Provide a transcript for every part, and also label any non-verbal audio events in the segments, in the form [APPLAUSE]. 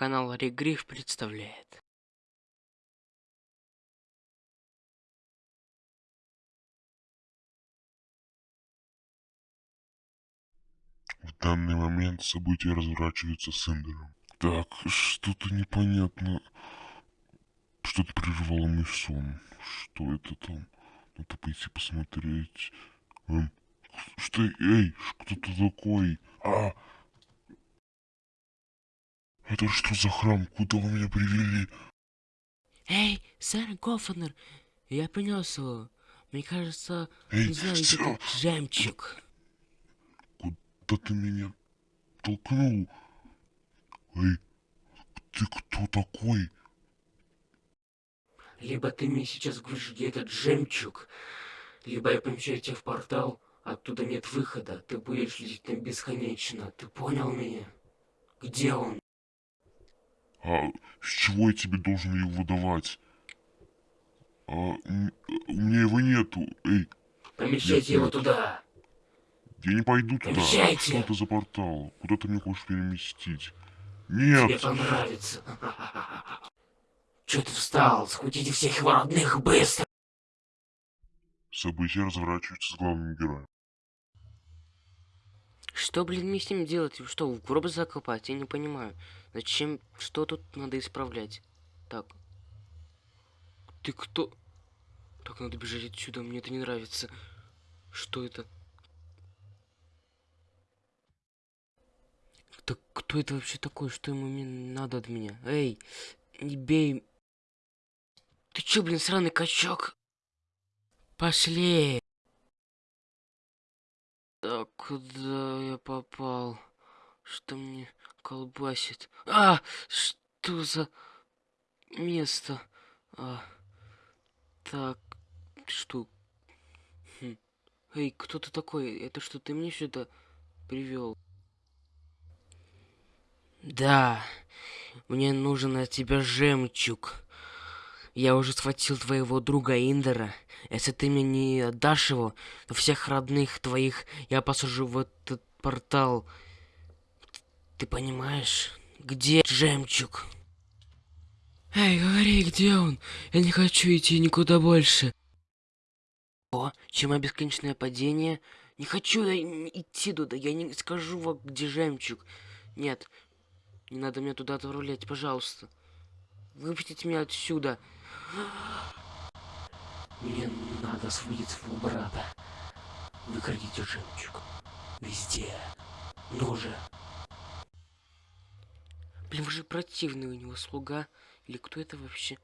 Канал Регриф представляет. В данный момент события разворачиваются с Эндером. Так, что-то непонятно. Что-то прервало мой сон. Что это там? Надо пойти посмотреть. Эм, что, эй, кто ты такой? А! Это что за храм? Куда вы меня привели? Эй, сэр Гофнер, я принес его. Мне кажется, Эй, не знаю, где-то жемчуг. Куда ты меня толкнул? Эй, ты кто такой? Либо ты мне сейчас говоришь, где этот жемчуг, либо я помещаю тебя в портал, оттуда нет выхода. Ты будешь лететь там бесконечно. Ты понял меня? Где он? А с чего я тебе должен его давать? А, м- у меня его нету. Эй, Помещайте его туда. я не пойду туда. Помещайте. Что это за портал? Куда ты меня хочешь переместить? Тебе Нет! понравится. [LAUGHS] Че ты встал? Схватите всех его родных быстро. События разворачиваются с главным героем. Что, блин, мне с ним делать? Что, в гроб закопать? Я не понимаю. Зачем? Что тут надо исправлять? Так. Ты кто? Так, надо бежать отсюда, мне это не нравится. Что это? Так кто это вообще такой? Что ему надо от меня? Эй, не бей. Ты чё, блин, сраный качок? Пошли. Так, куда я попал? Что мне колбасит? А, что за место? А, так, что? Хм. Эй, кто ты такой? Это что, ты мне сюда привел? Да, мне нужен от тебя жемчуг. Я уже схватил твоего друга Индера. Если ты мне не отдашь его, всех родных твоих я посажу в этот портал. Ты понимаешь? Где жемчуг? Эй, говори, где он? Я не хочу идти никуда больше. О, чем бесконечное падение? Не хочу идти туда, я не скажу вам, где жемчуг. Нет, не надо меня туда отправлять, пожалуйста. Выпустите меня отсюда. Мне надо освободить своего брата. Выкрадите жемчуг. Везде. Ну же. Блин, вы же противный у него слуга. Или кто это вообще?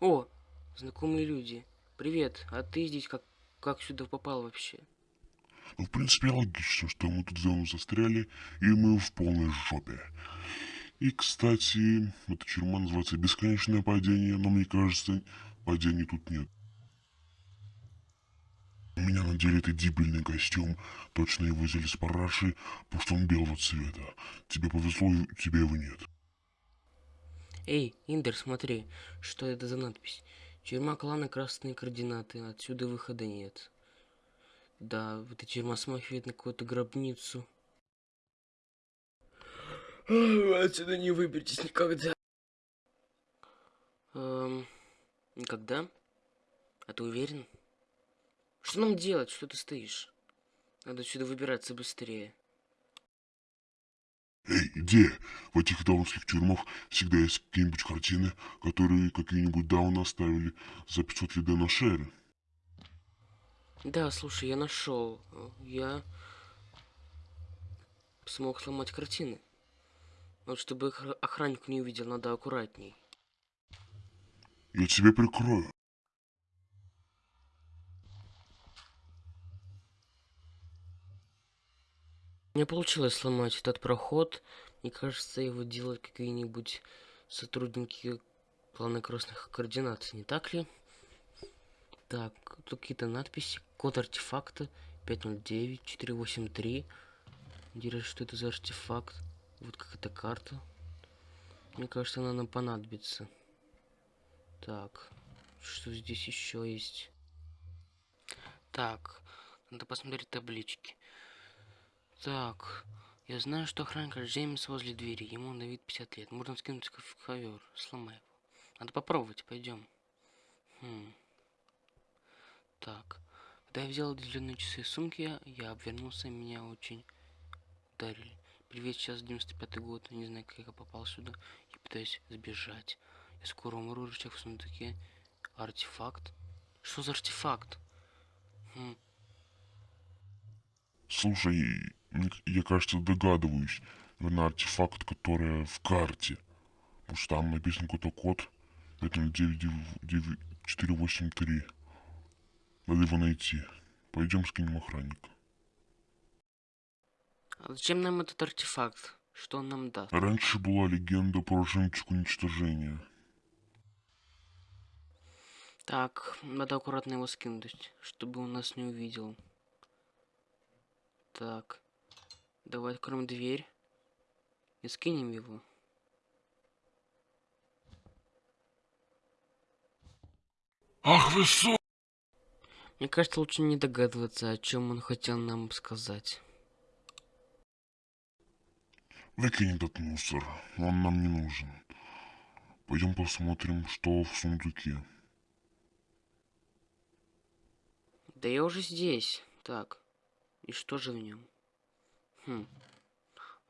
О, знакомые люди. Привет, а ты здесь как, как сюда попал вообще? Ну, в принципе, логично, что мы тут давно застряли, и мы в полной жопе. И, кстати, эта тюрьма называется «Бесконечное падение», но мне кажется, падений тут нет. У меня надели этот дебильный костюм. Точно его взяли с параши, потому что он белого цвета. Тебе повезло, тебя его нет. Эй, Индер, смотри, что это за надпись? Тюрьма клана Красные Координаты. Отсюда выхода нет. Да, эта тюрьма смахивает на какую-то гробницу. Отсюда не выберетесь никогда. Эм, никогда? А ты уверен? Что нам делать? Что ты стоишь? Надо отсюда выбираться быстрее. Эй, где? В этих даунских тюрьмах всегда есть какие-нибудь картины, которые какие-нибудь дауны оставили за 500 лет на шере. Да, слушай, я нашел. Я смог сломать картины. Вот чтобы охра- охранник не увидел, надо аккуратней. Я тебя прикрою. Мне получилось сломать этот проход. Мне кажется, его делают какие-нибудь сотрудники плана красных координат, не так ли? Так, тут какие-то надписи. Код артефакта 509-483. Интересно, что это за артефакт? Вот какая-то карта. Мне кажется, она нам понадобится. Так, что здесь еще есть? Так, надо посмотреть таблички. Так, Я знаю, что охранник Джеймс возле двери. Ему на вид 50 лет. Можно скинуть в ковер. Сломай его. Надо попробовать. Пойдем. Хм. Так. Когда я взял длинные часы из сумки, я обвернулся, меня очень ударили. Привет, сейчас 95 год, не знаю, как я попал сюда. Я пытаюсь сбежать. Я скоро умру, рычаг в сундуке. Артефакт? Что за артефакт? Хм. Слушай, я, кажется, догадываюсь. Наверное, артефакт, который в карте. Потому что там написан какой-то код. 509483. Надо его найти. Пойдем скинем охранника. А зачем нам этот артефакт? Что он нам даст? Раньше была легенда про жемчуг уничтожения. Так, надо аккуратно его скинуть, чтобы он нас не увидел. Так. Давай откроем дверь. И скинем его. Ах вы су... Мне кажется, лучше не догадываться, о чем он хотел нам сказать. Выкинь этот мусор, он нам не нужен. Пойдем посмотрим, что в сундуке. Да я уже здесь. Так. И что же в нем? Хм.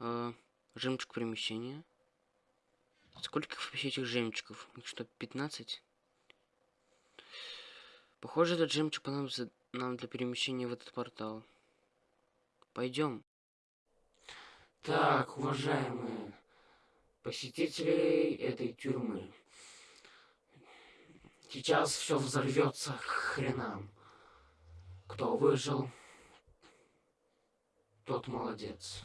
А, жемчуг перемещения. Сколько вообще этих жемчугов? Их что, 15? Похоже, этот жемчуг понадобится нам для перемещения в этот портал. Пойдем. Так, уважаемые посетители этой тюрьмы. Сейчас все взорвется к хренам. Кто выжил, тот молодец.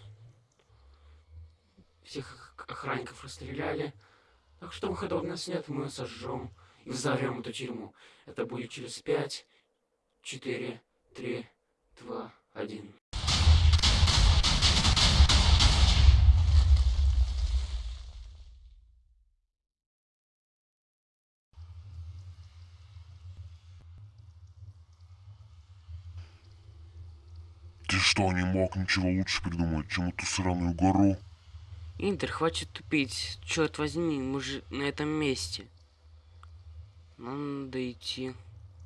Всех охранников расстреляли. Так что выхода у нас нет, мы сожжем и взорвем эту тюрьму. Это будет через пять, четыре, три, два, один. Что, не мог ничего лучше придумать, чем эту сраную гору? Интер, хватит тупить. Черт возьми, мы же на этом месте. Нам надо идти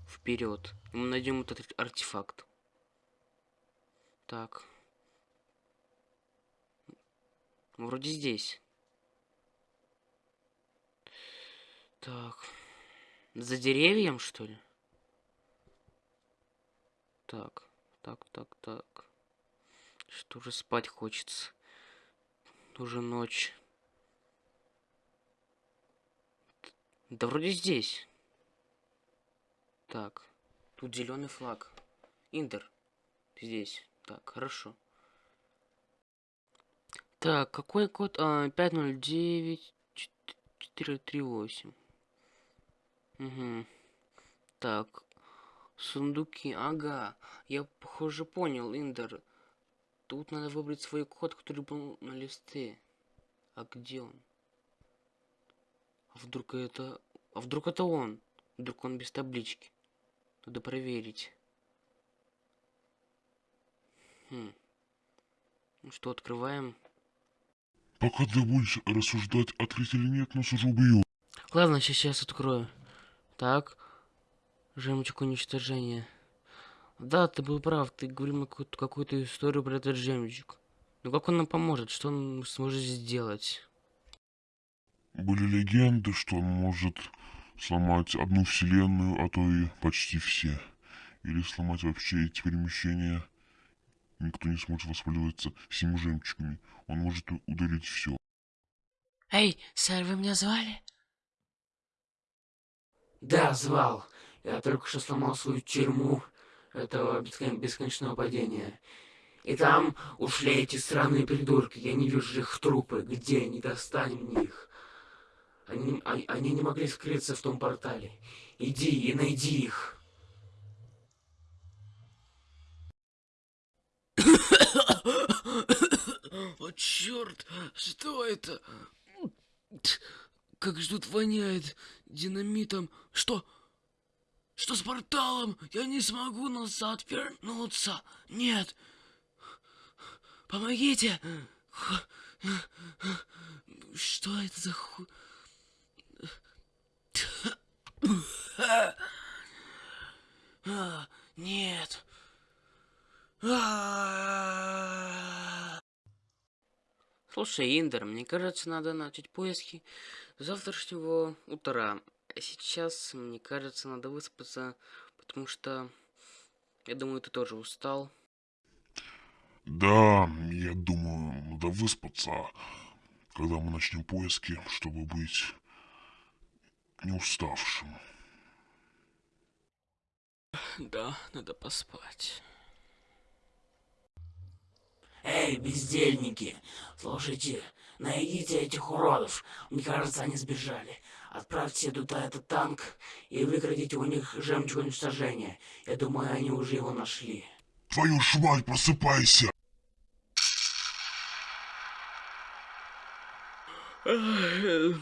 вперед. И мы найдем этот артефакт. Так. Вроде здесь. Так. За деревьем, что ли? Так, так, так, так. Что же спать хочется. Уже ночь. Да вроде здесь. Так. Тут зеленый флаг. Индер. Здесь. Так, хорошо. Так, какой код? А, 509 438. Угу. Так. Сундуки. Ага. Я, похоже, понял, Индер. Тут надо выбрать свой код, который был на листе. А где он? А вдруг это... А вдруг это он? Вдруг он без таблички? Надо проверить. Хм. Ну что, открываем. Пока ты будешь рассуждать, открыть или нет, нас уже убьют. Ладно, сейчас открою. Так. Жемчуг уничтожения. Да, ты был прав, ты говорил какую-то какую историю про этот жемчуг. Но как он нам поможет? Что он сможет сделать? Были легенды, что он может сломать одну вселенную, а то и почти все. Или сломать вообще эти перемещения. Никто не сможет воспользоваться всеми жемчугами. Он может удалить все. Эй, сэр, вы меня звали? Да, звал. Я только что сломал свою тюрьму этого бесконечного падения. И там ушли эти странные придурки. Я не вижу их трупы. Где? Не достанем их. Они, они, они не могли скрыться в том портале. Иди и найди их. [COUGHS] О, черт! Что это? Как же тут воняет динамитом. Что? Что с порталом? Я не смогу назад вернуться. Нет. Помогите. Что это за ху... Нет. Слушай, Индер, мне кажется, надо начать поиски завтрашнего утра. А сейчас, мне кажется, надо выспаться, потому что, я думаю, ты тоже устал. Да, я думаю, надо выспаться, когда мы начнем поиски, чтобы быть не уставшим. Да, надо поспать. Эй, бездельники, слушайте, найдите этих уродов. Мне кажется, они сбежали. Отправьте туда этот танк и выкрадите у них жемчуг уничтожения. Я думаю, они уже его нашли. Твою ж мать, просыпайся! Что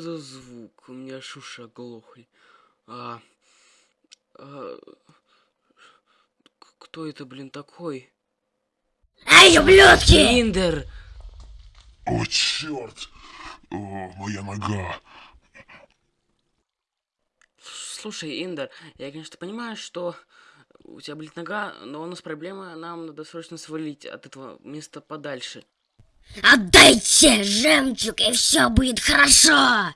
за звук? У меня аж уши оглохли. А, а, кто это, блин, такой? Эй, ублюдки! Индер! О, черт! О, моя нога! Слушай, Индер, я, конечно, понимаю, что у тебя болит нога, но у нас проблема, нам надо срочно свалить от этого места подальше. Отдайте жемчуг, и все будет хорошо!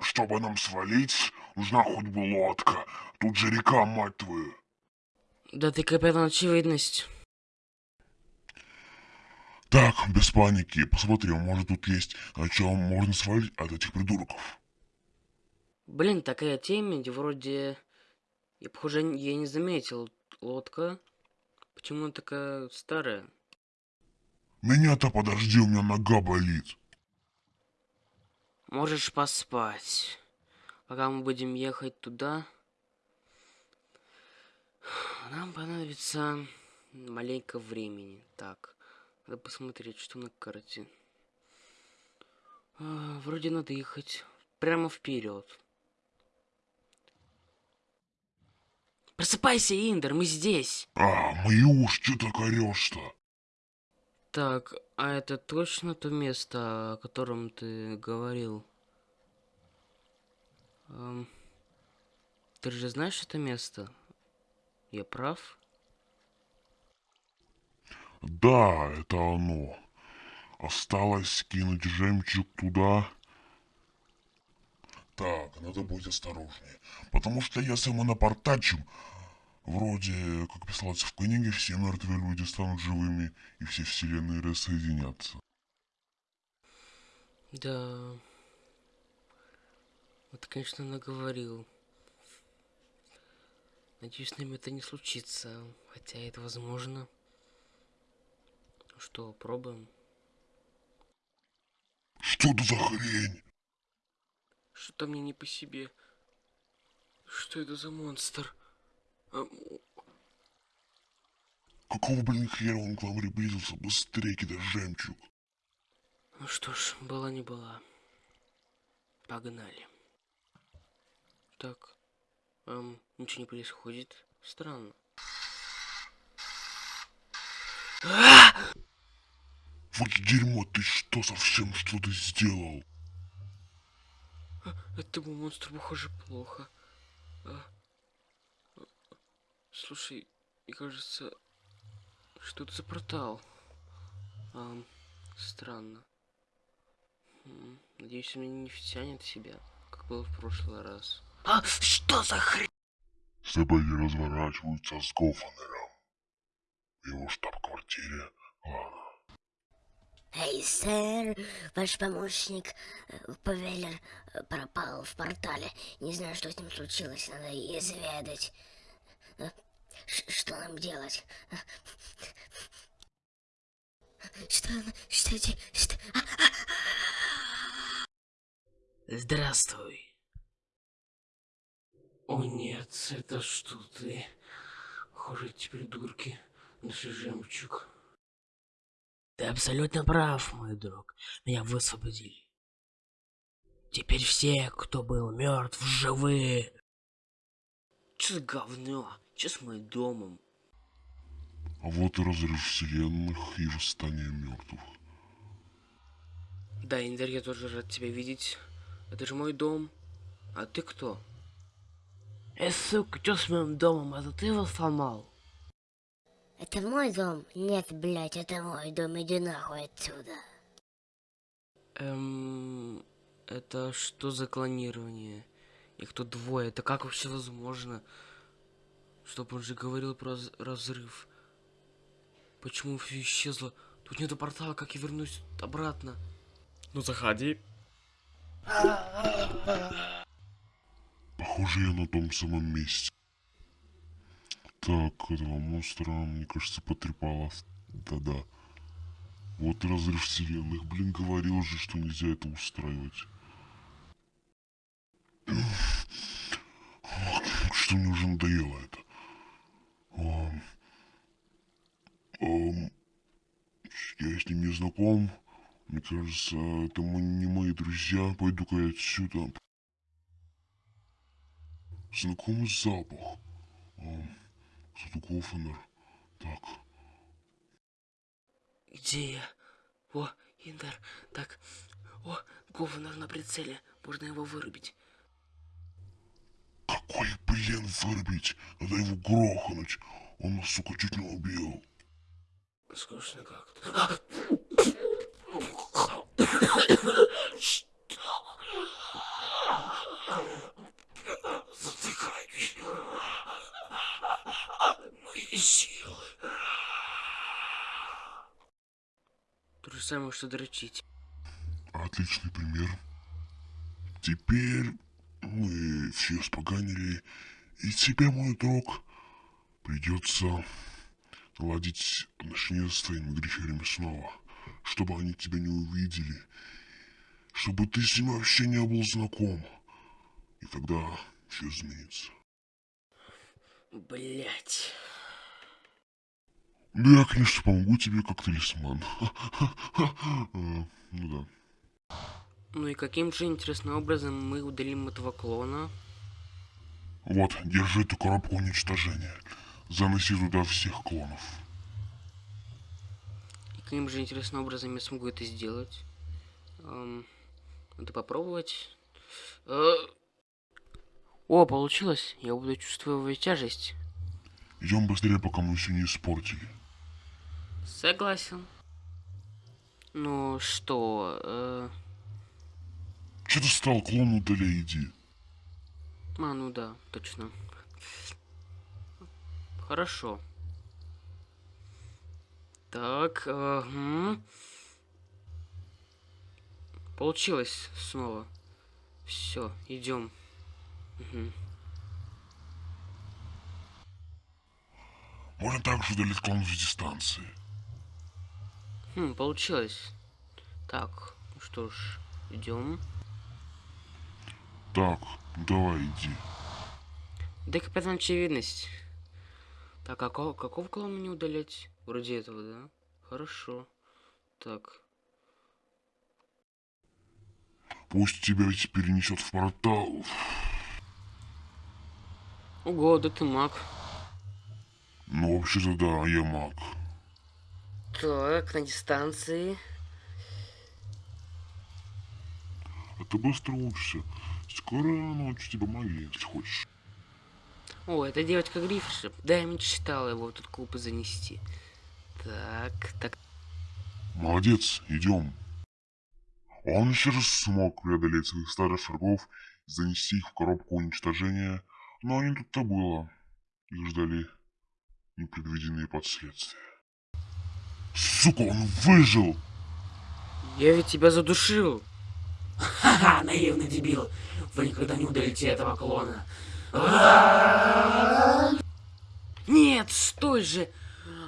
Чтобы нам свалить, нужна хоть бы лодка. Тут же река, мать твою. Да ты капитан очевидность. Так, без паники, посмотри, может тут есть, на чем можно свалить от этих придурков. Блин, такая темень, вроде... Я, похоже, я не заметил. Лодка. Почему она такая старая? Меня-то подожди, у меня нога болит. Можешь поспать. Пока мы будем ехать туда, нам понадобится маленько времени. Так, надо посмотреть, что на карте. А, вроде надо ехать прямо вперед. Просыпайся, Индер, мы здесь. А, мои уши, что так орешь-то? Так, а это точно то место, о котором ты говорил? Ам, ты же знаешь это место? Я прав? Да, это оно. Осталось кинуть жемчуг туда. Так, надо быть осторожнее. Потому что если мы напортачим, вроде, как писалось в книге, все мертвые люди станут живыми, и все вселенные рассоединятся. Да. Вот, конечно, наговорил. Надеюсь, с нами это не случится. Хотя это возможно. Что, пробуем? Что это за хрень? Что-то мне не по себе. Что это за монстр? Какого, блин, хера он к вам приблизился? Быстрее кидай жемчуг. Ну что ж, была не была. Погнали. Так. Эм, ничего не происходит. Странно. Вот дерьмо, ты что совсем что ты сделал? Этому монстру, похоже, плохо. А, а, Слушай, мне кажется, что это за портал? Ам, странно. Надеюсь, он меня не втянет в себя, как было в прошлый раз. А что за хрень? Собаки разворачиваются с Гофанером. В его штаб-квартире. Ладно. Эй, сэр, ваш помощник, э, Павеллер, э, пропал в портале. Не знаю, что с ним случилось, надо изведать. Э, ш- Что нам делать? Что, что, что? А, Здравствуй. О нет, это что ты? Похоже, эти придурки. Наши жемчуг. Ты абсолютно прав, мой друг. Меня высвободили. Теперь все, кто был мертв, живы. Че за говно? Че с моим домом? А вот и разрыв вселенных и восстание мертвых. Да, Индер, я тоже рад тебя видеть. Это же мой дом. А ты кто? Э, сука, что с моим домом? Это ты его сломал? Это мой дом? Нет, блядь, это мой дом, иди нахуй отсюда. Эм... Это что за клонирование? Их тут двое. Это как вообще возможно? Чтоб он же говорил про раз- разрыв. Почему все исчезло? Тут нету портала, как я вернусь обратно? Ну заходи. Похоже, я на том самом месте. Так, этого монстра, мне кажется, потрепало. Да-да. Вот разрыв вселенных. Блин, говорил же, что нельзя это устраивать. Что мне уже надоело это. Ам, ам, я с ним не знаком. Мне кажется, это не мои друзья. Пойду-ка я отсюда. Знакомый запах. Ам, Кто-то Гофенер. Так, Где я? О, Индер. Так. О, Говнер на прицеле. Можно его вырубить. какой, блин, вырубить? Надо его грохнуть. Он нас, сука, чуть не убил. Скучно как-то. Затыкай. Мои силы. То же самое, что дрочить. Отличный пример. Теперь мы все споганили, и тебе, мой друг, придется наладить отношения с твоими гриферами снова, чтобы они тебя не увидели, чтобы ты с ними вообще не был знаком, и тогда все изменится. Блять. Да, я, конечно, помогу тебе как талисман. А, [LAUGHS] Ну да. Ну и каким же интересным образом мы удалим этого клона? Вот, держи эту коробку уничтожения. Заноси туда всех клонов. И каким же интересным образом я смогу это сделать? Эм, надо попробовать. Э, О, получилось. Я буду чувствовать тяжесть. Идем быстрее, пока мы все не испортили. Согласен. Ну что, э... Че ты стал, клон удаляй, иди. А, ну да, точно. Хорошо. Так, ага. Получилось снова. Все, идем. Мгм. Можно также удалить клонов с дистанции. Хм, получилось. Так, ну что ж, идем. Так, давай, иди. Да капитан очевидность. Так, а какого, какого клона мне удалять? Вроде этого, да? Хорошо. Так. Пусть тебя ведь перенесет в портал. Ого, да ты маг. Ну, вообще-то да, я маг. Так, на дистанции. А ты быстро учишься. Скоро научу тебя магии, если хочешь. О, это девочка Гриффиша. Да, я мечтала его в этот клуб занести. Так, так. Молодец, идем. Он еще раз смог преодолеть своих старых врагов и занести их в коробку уничтожения, но не тут-то было. Их ждали непредвиденные последствия. Сука, он выжил! Я ведь тебя задушил. Ха-ха, наивный дебил. Вы никогда не удалите этого клона. Нет, стой же.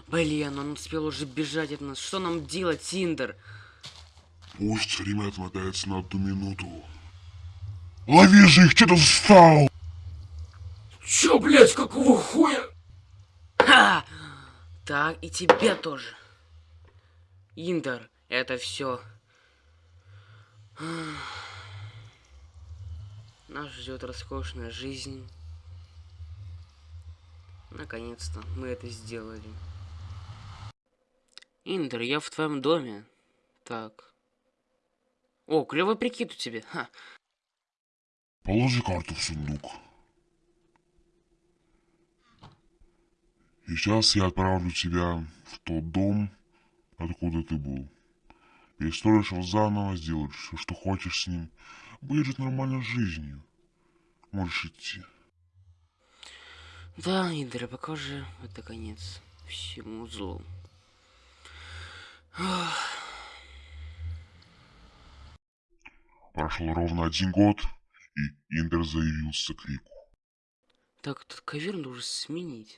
Блин, он успел уже бежать от нас. Что нам делать, Синдер? Пусть время отмотается на одну минуту. Лови же их, что ты встал? Чё, блядь, какого хуя? Ха! Так, и тебя тоже. Индер, это все. Нас ждет роскошная жизнь. Наконец-то мы это сделали. Индер, я в твоем доме. Так. О, клевый прикид у тебя. Ха. Положи карту в сундук. И сейчас я отправлю тебя в тот дом, откуда ты был. Перестроишь его заново, сделаешь все, что хочешь с ним. Будешь жить нормальной жизнью. Можешь идти. Да, Индер, пока же это конец всему злу. Прошел ровно один год, и Индер заявился к Рику. Так, этот ковер нужно сменить.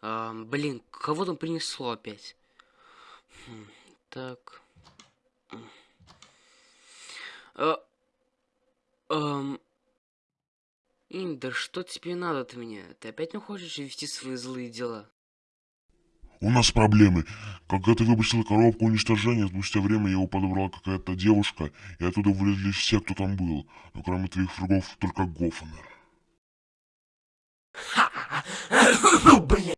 А, блин, кого там принесло опять? Хм, так. А, ам, Индер, что тебе надо от меня? Ты опять не хочешь вести свои злые дела? У нас проблемы. Когда ты выпустил коробку уничтожения, спустя время его подобрала какая-то девушка, и оттуда вылезли все, кто там был. Но кроме твоих врагов, только Гофнер. [COUGHS] Ну, блин.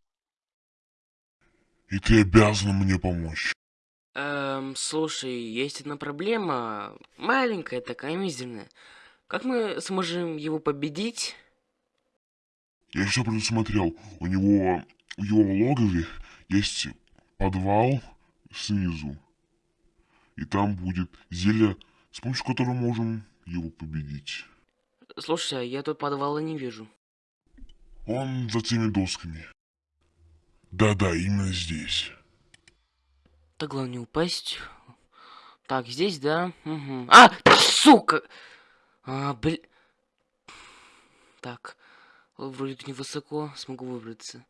И ты обязан мне помочь. Эм, слушай, есть одна проблема. Маленькая такая, мизерная. Как мы сможем его победить? Я все предусмотрел. У него, в его логове есть подвал снизу. И там будет зелье, с помощью которого можем его победить. Слушай, а я тут подвала не вижу. Он за теми досками. Да-да, именно здесь. Так, главное не упасть. Так, здесь, да? Угу. А, сука! А, блин. Так, вроде невысоко, смогу выбраться.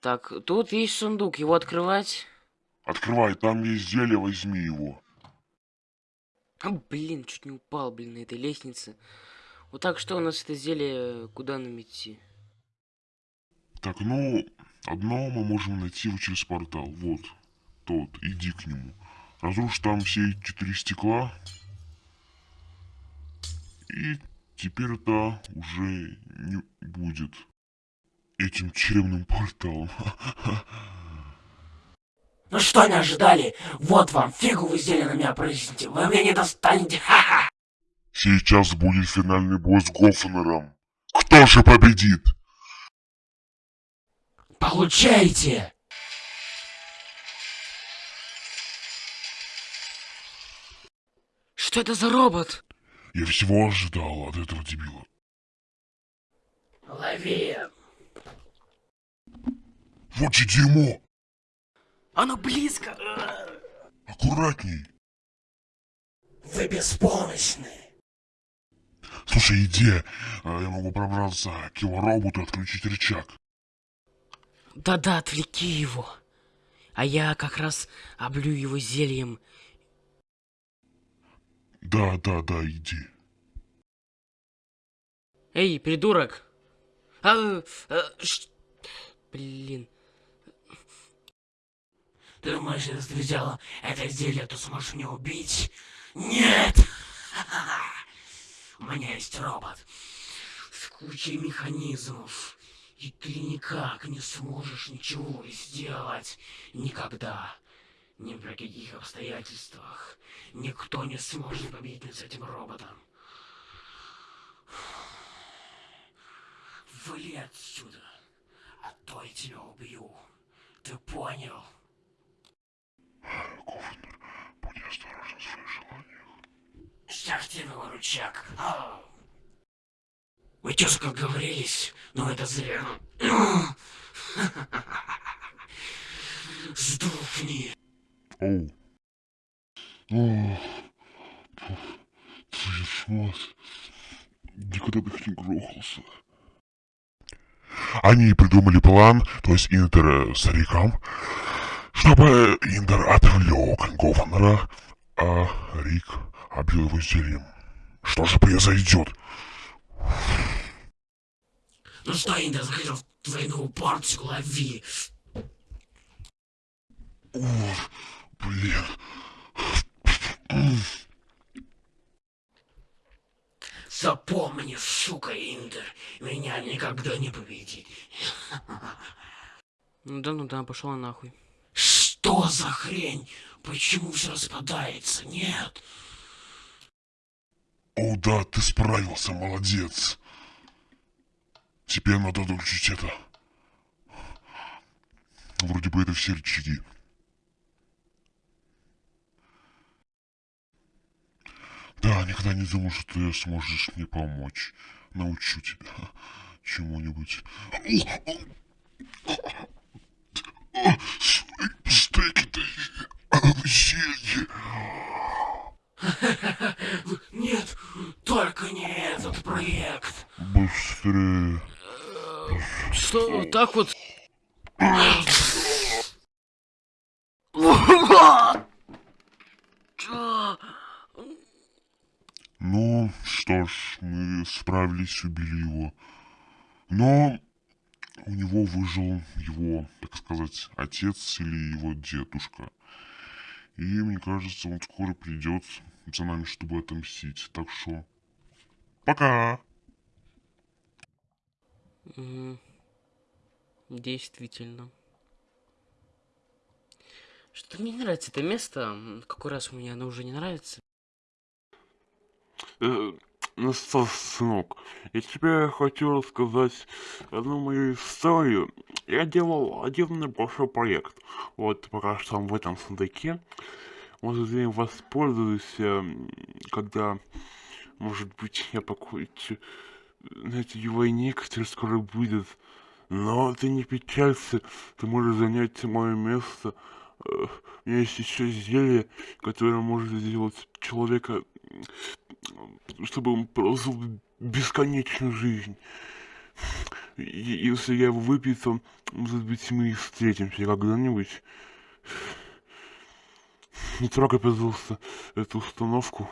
Так, тут есть сундук, его открывать? Открывай, там есть зелье, возьми его. А, блин, чуть не упал, блин, на этой лестнице. Вот так, что у нас это зелье, куда нам идти? Так, ну, одно мы можем найти вот через портал. Вот, тот, иди к нему. Разрушь там все четыре стекла. И теперь это уже не будет этим тюремным порталом. [LAUGHS] Ну что не ожидали? Вот вам, фигу вы зелье на меня прысните. Вы меня не достанете, [LAUGHS] ха-ха. Сейчас будет финальный бой с Гофнером. Кто же победит? Получайте! Что это за робот? Я всего ожидал от этого дебила. Лови! Вот же дерьмо! Оно близко! Аккуратней! Вы беспомощны! Слушай, иди, а я могу пробраться к его роботу и отключить рычаг. Да-да, отвлеки его. А я как раз облю его зельем. Да, да, да, иди. Эй, придурок! А, а, ш- Блин. Ты думаешь, если ты взяла это зелье, то сможешь меня убить? Нет! [LAUGHS] У меня есть робот с кучей механизмов. И ты никак не сможешь ничего сделать. Никогда. Ни при каких обстоятельствах. Никто не сможет победить с этим роботом. Вали отсюда, а то я тебя убью. Ты понял? Гофнер, будь осторожен в своих желаниях. Стартивый рычаг. Ау. Мы тезка говорились, но это зря. Сдохни. Оу. О, мать. Никогда бы их не грохался. Они придумали план, то есть Интер э, с Риком, чтобы Интер отвлек Гофнера, а Рик обил его зельем. Что же произойдет? Ну что, Инда, захотел в твою новую порцию лови. О, блин. Запомни, сука, Индер, меня никогда не победить. Ну да, ну да, пошел нахуй. Что за хрень? Почему все распадается? Нет. О, да, ты справился, молодец. Теперь надо выключить это. Вроде бы это все рычаги. Да, никогда не думал, что ты сможешь мне помочь. Научу тебя чему-нибудь. Стейки-то зелье. [LAUGHS] Нет, только не этот проект. Быстрее. Что, вот так вот? Ну, что ж, мы справились, убили его. Но у него выжил его, так сказать, отец или его дедушка. И мне кажется, он скоро придет за нами, чтобы отомстить. Так что, пока! Мгм. Действительно. Что-то мне не нравится это место. Какой раз мне оно уже не нравится. Э, ну что, сынок, я тебе хочу рассказать одну мою историю. Я делал один небольшой проект. Вот пока что он в этом сундуке. Может, я воспользуюсь, эм, когда, может быть, я покончу на этой войне, которая скоро будет. Но ты не печалься, ты можешь занять мое место. Э, У меня есть еще зелье, которое может сделать человека чтобы он прожил бесконечную жизнь. И если я его выпью, то, может быть, мы встретимся когда-нибудь. Не трогай, пожалуйста, эту установку.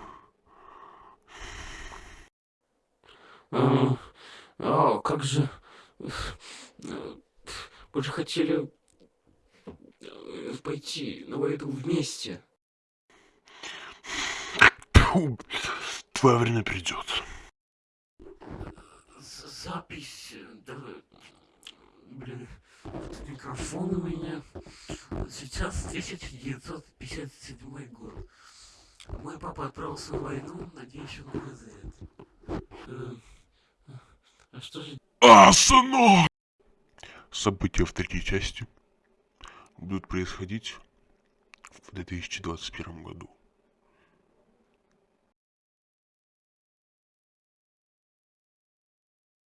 А, а, как же... Мы же хотели э, пойти на войну вместе. Твое время придет. Запись... да, блин, этот микрофон у меня. Сейчас 1957 год. Мой папа отправился на войну, надеюсь, он вызовет. Э, А что же А, сынок! События в третьей части будут происходить в 2021 году.